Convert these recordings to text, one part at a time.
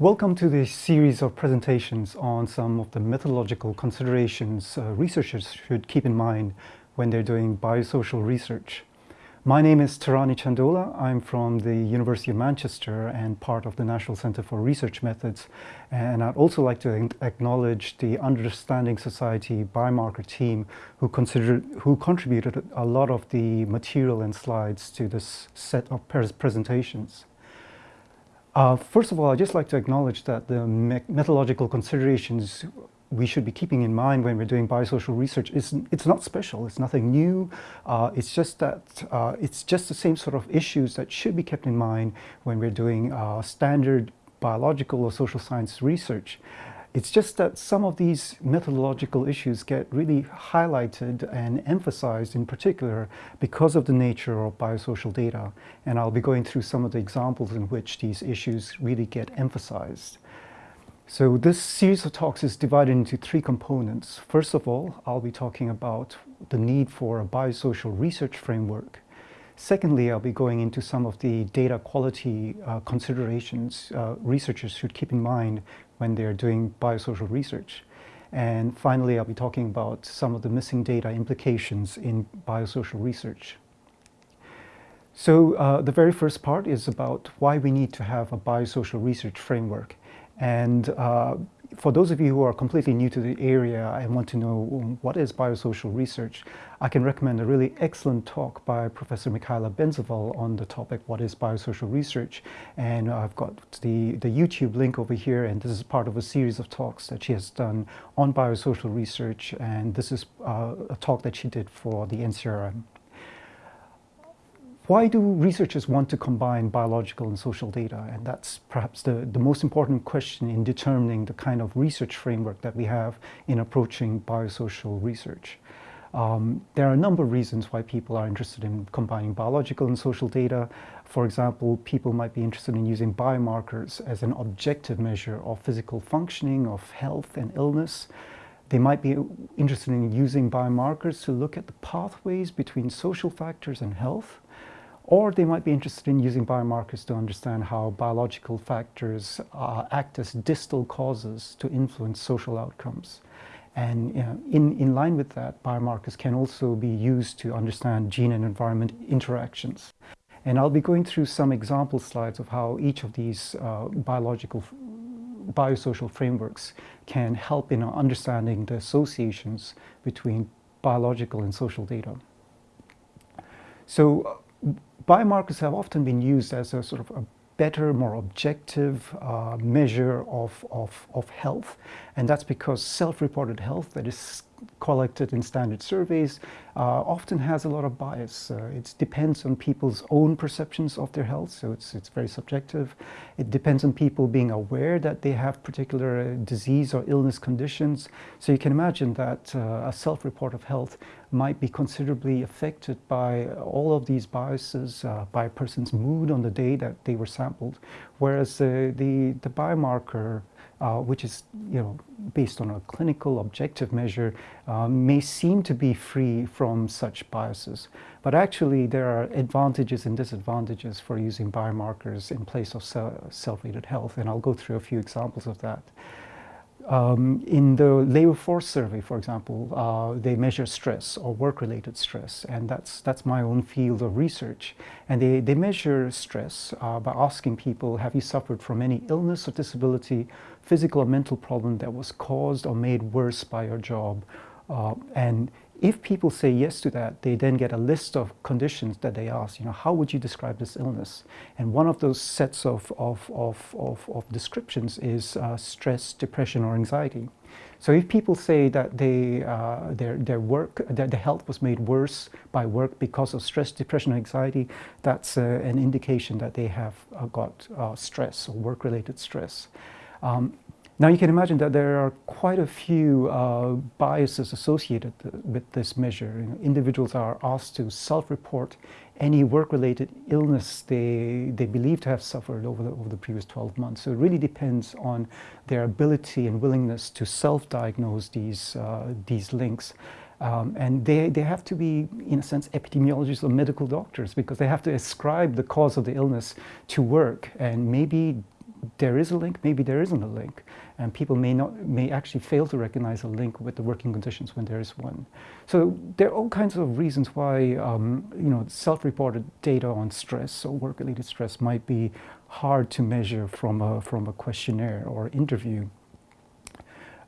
Welcome to this series of presentations on some of the methodological considerations uh, researchers should keep in mind when they're doing biosocial research. My name is Tarani Chandola. I'm from the University of Manchester and part of the National Center for Research Methods. And I'd also like to acknowledge the Understanding Society biomarker team who, considered, who contributed a lot of the material and slides to this set of presentations. Uh, first of all, I'd just like to acknowledge that the me methodological considerations we should be keeping in mind when we're doing biosocial research is it's not special, it's nothing new. Uh, it's just that uh, it's just the same sort of issues that should be kept in mind when we're doing uh, standard biological or social science research. It's just that some of these methodological issues get really highlighted and emphasized in particular because of the nature of biosocial data. And I'll be going through some of the examples in which these issues really get emphasized. So this series of talks is divided into three components. First of all, I'll be talking about the need for a biosocial research framework. Secondly, I'll be going into some of the data quality uh, considerations uh, researchers should keep in mind when they're doing biosocial research. And finally, I'll be talking about some of the missing data implications in biosocial research. So uh, the very first part is about why we need to have a biosocial research framework. And uh, for those of you who are completely new to the area and want to know what is biosocial research, I can recommend a really excellent talk by Professor Michaela Benzeval on the topic, what is biosocial research? And I've got the, the YouTube link over here, and this is part of a series of talks that she has done on biosocial research, and this is uh, a talk that she did for the NCRM. Why do researchers want to combine biological and social data? And that's perhaps the, the most important question in determining the kind of research framework that we have in approaching biosocial research. Um, there are a number of reasons why people are interested in combining biological and social data. For example, people might be interested in using biomarkers as an objective measure of physical functioning, of health and illness. They might be interested in using biomarkers to look at the pathways between social factors and health. Or they might be interested in using biomarkers to understand how biological factors uh, act as distal causes to influence social outcomes. And you know, in, in line with that, biomarkers can also be used to understand gene and environment interactions. And I'll be going through some example slides of how each of these uh, biological biosocial frameworks can help in understanding the associations between biological and social data. So biomarkers have often been used as a sort of a better, more objective uh, measure of, of, of health. And that's because self-reported health, that is collected in standard surveys uh, often has a lot of bias. Uh, it depends on people's own perceptions of their health, so it's, it's very subjective. It depends on people being aware that they have particular uh, disease or illness conditions. So you can imagine that uh, a self-report of health might be considerably affected by all of these biases, uh, by a person's mood on the day that they were sampled, whereas the, the biomarker uh, which is you know based on a clinical objective measure uh, may seem to be free from such biases but actually there are advantages and disadvantages for using biomarkers in place of self-rated health and I'll go through a few examples of that. Um, in the labor force survey, for example, uh, they measure stress or work-related stress, and that's that's my own field of research. And they, they measure stress uh, by asking people, have you suffered from any illness or disability, physical or mental problem that was caused or made worse by your job? Uh, and if people say yes to that, they then get a list of conditions that they ask, you know, how would you describe this illness? And one of those sets of, of, of, of, of descriptions is uh, stress, depression, or anxiety. So if people say that they, uh, their, their work, their, their health was made worse by work because of stress, depression, or anxiety, that's uh, an indication that they have uh, got uh, stress or work-related stress. Um, now you can imagine that there are quite a few uh, biases associated with this measure. You know, individuals are asked to self-report any work-related illness they, they believe to have suffered over the, over the previous 12 months. So it really depends on their ability and willingness to self-diagnose these, uh, these links. Um, and they, they have to be, in a sense, epidemiologists or medical doctors because they have to ascribe the cause of the illness to work and maybe there is a link, maybe there isn't a link. And people may, not, may actually fail to recognize a link with the working conditions when there is one. So there are all kinds of reasons why um, you know, self-reported data on stress or work-related stress might be hard to measure from a, from a questionnaire or interview.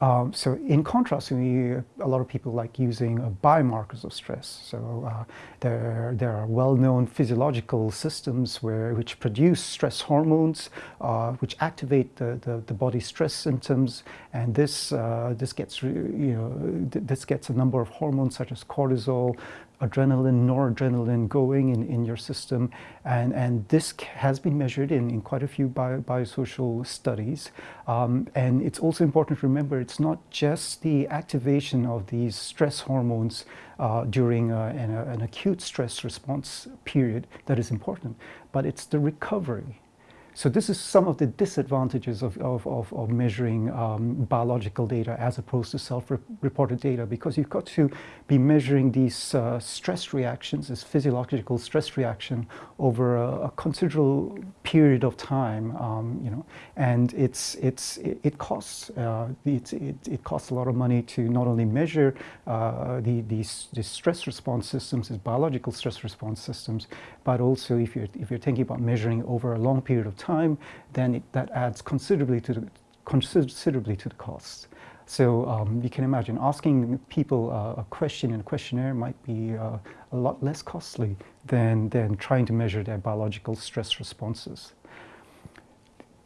Um, so in contrast, we, a lot of people like using uh, biomarkers of stress. So uh, there, there are well-known physiological systems where, which produce stress hormones, uh, which activate the, the, the body's stress symptoms, and this, uh, this, gets, you know, this gets a number of hormones such as cortisol, adrenaline, noradrenaline going in, in your system. And, and this has been measured in, in quite a few bio, biosocial studies. Um, and it's also important to remember it's not just the activation of these stress hormones uh, during a, an, a, an acute stress response period that is important, but it's the recovery so this is some of the disadvantages of, of, of, of measuring um, biological data as opposed to self-reported data because you've got to be measuring these uh, stress reactions, this physiological stress reaction over a, a considerable period of time, um, you know, and it's, it's, it, it costs, uh, it, it, it, costs a lot of money to not only measure uh, the, these, these stress response systems, these biological stress response systems, but also if you're, if you're thinking about measuring over a long period of time, time, then it, that adds considerably to the, considerably to the costs. So um, you can imagine asking people uh, a question in a questionnaire might be uh, a lot less costly than, than trying to measure their biological stress responses.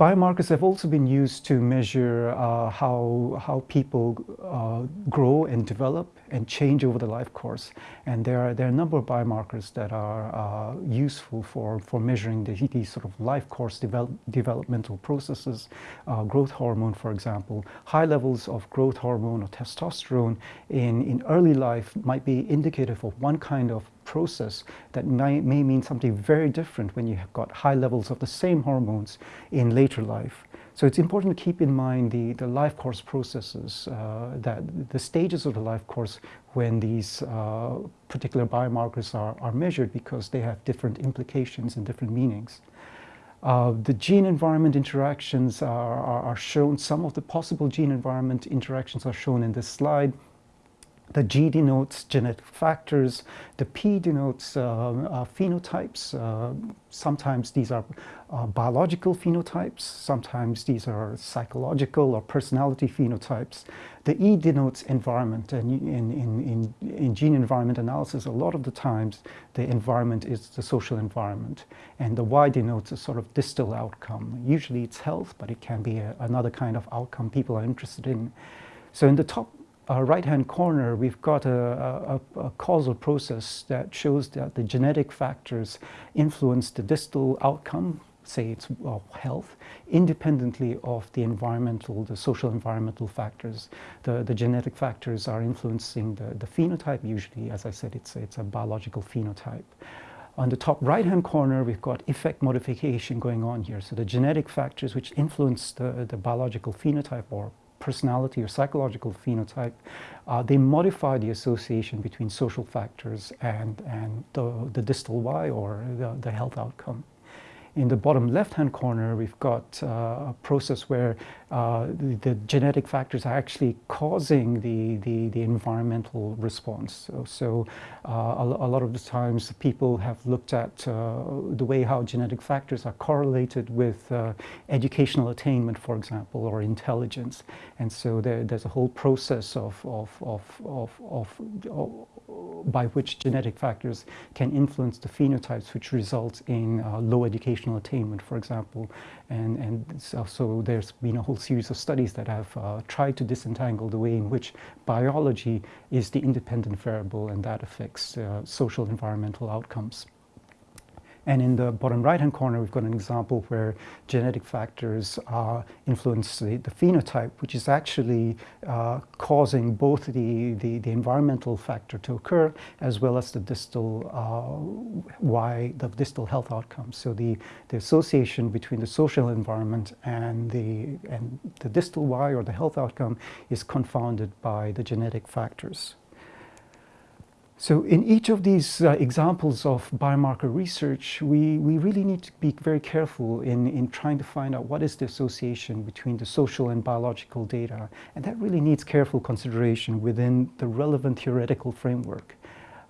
Biomarkers have also been used to measure uh, how, how people uh, grow and develop and change over the life course. And there are, there are a number of biomarkers that are uh, useful for, for measuring the, these sort of life course develop, developmental processes. Uh, growth hormone, for example, high levels of growth hormone or testosterone in, in early life might be indicative of one kind of process that may, may mean something very different when you have got high levels of the same hormones in later life. So it's important to keep in mind the, the life course processes, uh, that the stages of the life course when these uh, particular biomarkers are, are measured because they have different implications and different meanings. Uh, the gene-environment interactions are, are, are, shown, some of the possible gene-environment interactions are shown in this slide. The G denotes genetic factors, the P denotes uh, uh, phenotypes. Uh, sometimes these are uh, biological phenotypes, sometimes these are psychological or personality phenotypes. The E denotes environment, and in, in, in, in gene environment analysis, a lot of the times the environment is the social environment. And the Y denotes a sort of distal outcome. Usually it's health, but it can be a, another kind of outcome people are interested in. So in the top uh, right-hand corner, we've got a, a, a, causal process that shows that the genetic factors influence the distal outcome, say it's uh, health, independently of the environmental, the social environmental factors. The, the genetic factors are influencing the, the phenotype, usually, as I said, it's, it's a biological phenotype. On the top right-hand corner, we've got effect modification going on here. So the genetic factors which influence the, the biological phenotype or personality or psychological phenotype, uh, they modify the association between social factors and, and the, the distal Y or the, the health outcome. In the bottom left-hand corner, we've got uh, a process where uh, the, genetic factors are actually causing the, the, the environmental response. So, so uh, a, a, lot of the times people have looked at uh, the way how genetic factors are correlated with uh, educational attainment, for example, or intelligence. And so there, there's a whole process of, of, of, of, of by which genetic factors can influence the phenotypes which result in uh, low educational attainment, for example. And, and so, so, there's been a whole series of studies that have uh, tried to disentangle the way in which biology is the independent variable and that affects uh, social environmental outcomes. And in the bottom right-hand corner, we've got an example where genetic factors uh, influence the, the, phenotype, which is actually uh, causing both the, the, the, environmental factor to occur as well as the distal uh, Y, the distal health outcomes. So the, the association between the social environment and the, and the distal Y or the health outcome is confounded by the genetic factors. So in each of these uh, examples of biomarker research, we, we really need to be very careful in, in trying to find out what is the association between the social and biological data. And that really needs careful consideration within the relevant theoretical framework.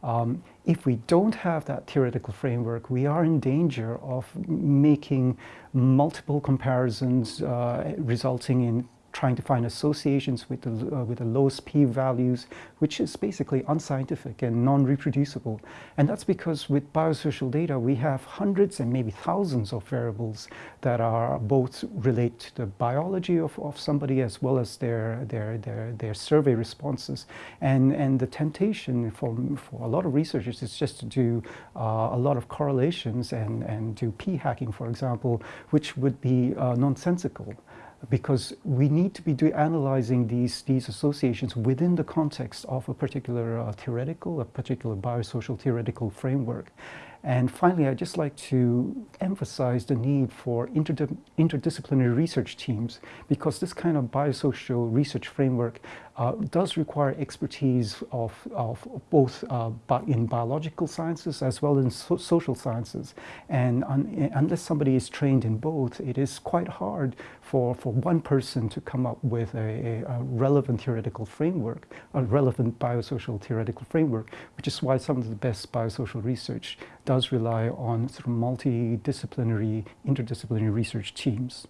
Um, if we don't have that theoretical framework, we are in danger of making multiple comparisons uh, resulting in trying to find associations with the, uh, with the lowest p-values, which is basically unscientific and non-reproducible. And that's because with biosocial data, we have hundreds and maybe thousands of variables that are both relate to the biology of, of somebody as well as their, their, their, their survey responses. And, and the temptation for, for a lot of researchers is just to do uh, a lot of correlations and, and do p-hacking, for example, which would be uh, nonsensical because we need to be analyzing these, these associations within the context of a particular uh, theoretical, a particular biosocial theoretical framework. And finally, I'd just like to emphasize the need for interdis interdisciplinary research teams because this kind of biosocial research framework uh, does require expertise of, of both uh, in biological sciences as well as so social sciences. And un unless somebody is trained in both, it is quite hard for, for one person to come up with a, a, a relevant theoretical framework, a relevant biosocial theoretical framework, which is why some of the best biosocial research does rely on sort of multidisciplinary, interdisciplinary research teams.